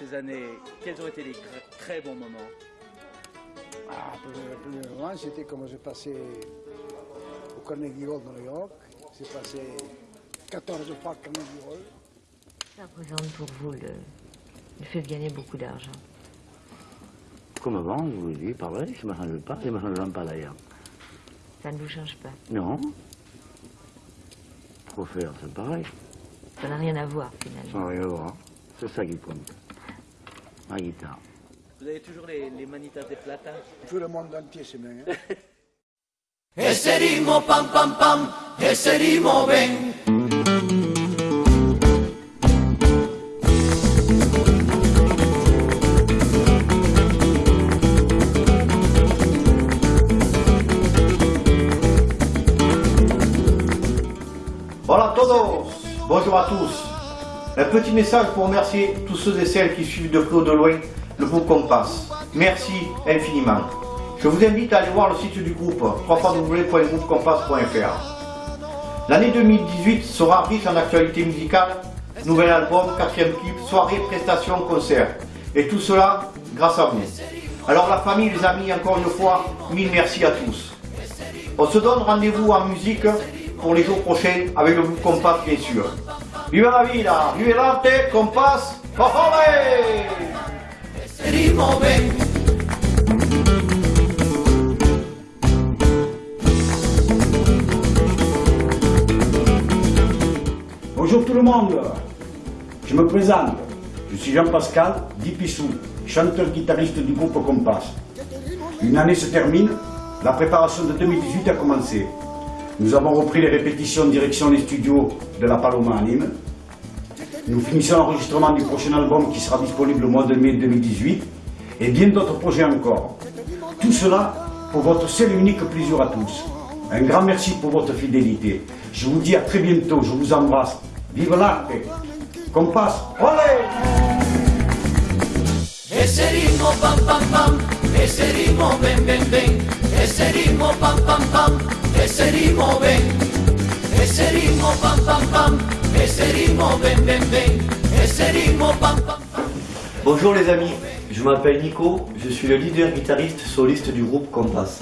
ces années, quels ont été les très bons moments ah, plus, plus loin, c'était comme j'ai passé au Carnegie Hall de New York. J'ai passé 14 fois au Carnegie Hall. Ça représente pour vous le, le fait de gagner beaucoup d'argent Comme avant, je vous dis, pareil, ça ne me change pas, ça ne me change pas d'ailleurs. Ça ne vous change pas Non. Trop faire, c'est pareil. Ça n'a rien à voir finalement. Ça n'a rien à voir. C'est ça qui compte. Vous avez toujours les, les manitas de plata Tout le monde entier, c'est bien. Hein? Ese ritmo pam pam pam, ese ritmo ven. Hola a todos, bonjour à tous. Un petit message pour remercier tous ceux et celles qui suivent de près ou de loin le groupe Compass. Merci infiniment. Je vous invite à aller voir le site du groupe www.groupecompass.fr. L'année 2018 sera riche en actualités musicales, nouvel album, quatrième clip, soirée, prestations, concerts. Et tout cela grâce à vous. Alors la famille, les amis, encore une fois, mille merci à tous. On se donne rendez-vous en musique pour les jours prochains avec le groupe Compass bien sûr. Viva la vida, vive ritmo ven. Bonjour tout le monde, je me présente, je suis Jean-Pascal Dipissou, chanteur-guitariste du groupe Compass. Une année se termine, la préparation de 2018 a commencé. Nous avons repris les répétitions en direction des studios de la Paloma à. Nous finissons l'enregistrement du prochain album qui sera disponible au mois de mai 2018 et bien d'autres projets encore. Tout cela pour votre seul et unique plaisir à tous. Un grand merci pour votre fidélité. Je vous dis à très bientôt, je vous embrasse. Vive l'arte Compass, olé Ese pam pam pam, ven. Ese ritmo pam pam pam pam pam, Bonjour les amis, je m'appelle Nico, je suis le leader guitariste soliste du groupe Compass.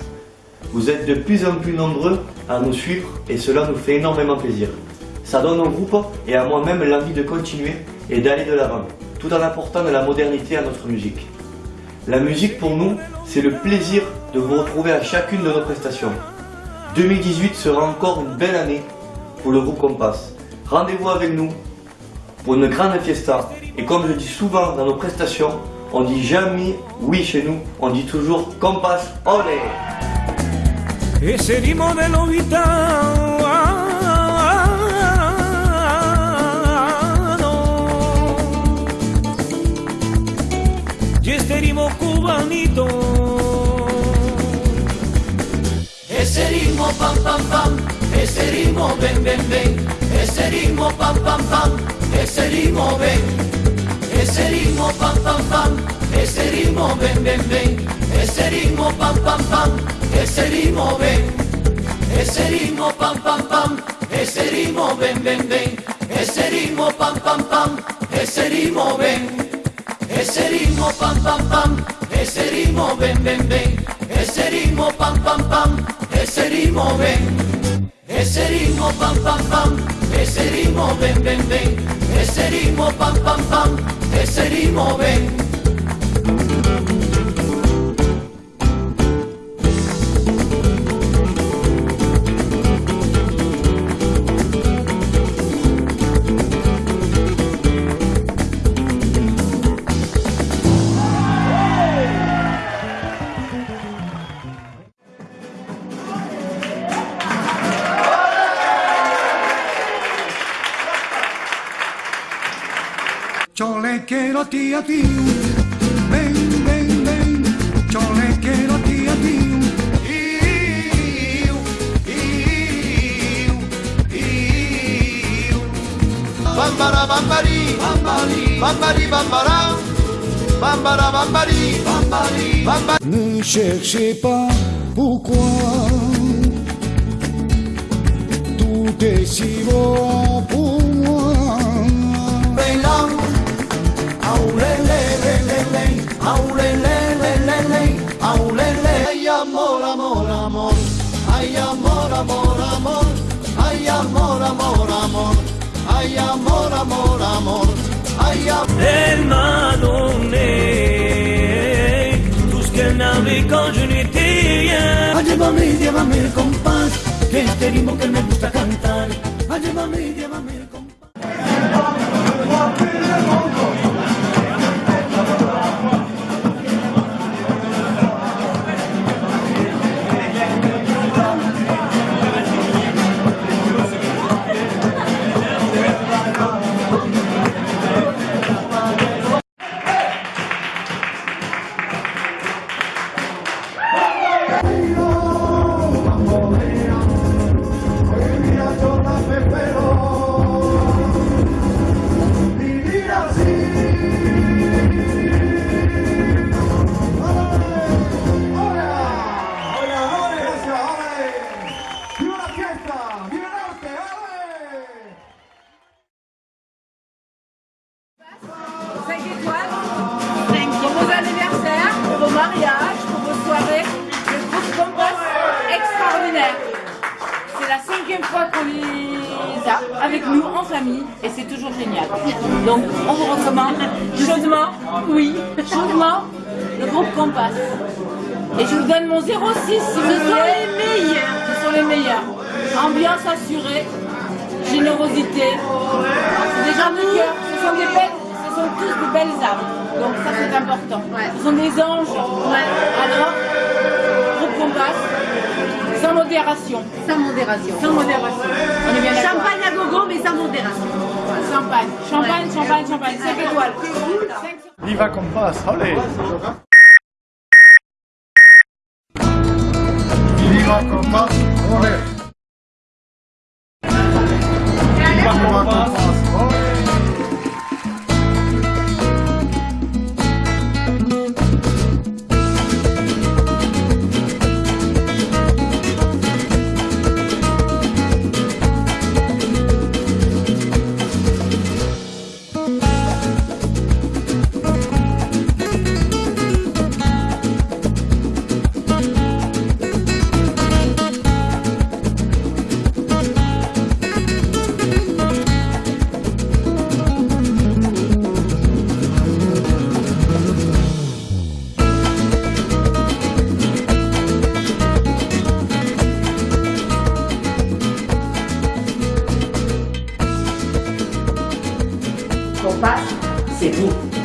Vous êtes de plus en plus nombreux à nous suivre et cela nous fait énormément plaisir. Ça donne au groupe et à moi-même l'envie de continuer et d'aller de l'avant, tout en apportant de la modernité à notre musique. La musique pour nous, c'est le plaisir de vous retrouver à chacune de nos prestations. 2018 sera encore une belle année pour le groupe Compass. Rendez-vous avec nous pour une grande fiesta. Et comme je dis souvent dans nos prestations, on dit jamais oui chez nous, on dit toujours ritmo pam pam pam, ese ritmo ven ven ven, ese ritmo pam pam pam, ese ritmo ven. Ese ritmo pam pam pam, ese ritmo ven ven ven, ese ritmo pam pam pam, ese ritmo ven. Ese ritmo pam pam pam, ese ritmo ven ven ven, ese ritmo pam pam pam, ese ritmo ven. Ese ritmo pam pam pam, ese ritmo ven ven ven, ese ritmo pam pam pam, ese ritmo ven. Ese ritmo pam pam pam, ese ritmo ven ven ven, ese ritmo pam pam pam, ese ritmo ven. Quiero a ti a ti, ven, ven, ven, yo le quiero a ti a ti. Iu, iu, iu. Bambara bambari, bambari, bambari bambara, bambara bambari, bambari, bambari. Ne cherchez pas pourquoi. Tout est si beau pour Ay, amor, amor, amor. Ay, amor. Quand je n'étais rien. Ah, llévame, llévame el compás, que este ritmo que me gusta cantar. Ah, llévame, llévame el compás. Avec nous en famille et c'est toujours génial. Donc on vous recommande chaudement, oui, chaudement, le groupe Compass. Et je vous donne mon 06 si vous voulez. Ce sont les meilleurs. Ce sont les meilleurs. Ambiance assurée, générosité. C'est des gens de cœur. Ce sont des belles, ce sont tous de belles âmes. Donc ça c'est important. Ce sont des anges. Alors, groupe Compass, modération. Sans modération. Sans modération. On est bien d'accord. Champagne à gogo, mais sans modération. Champagne, champagne, champagne, champagne. 5 étoiles. Viva Compass, allez Viva Compass, ole. Compass, c'est vous.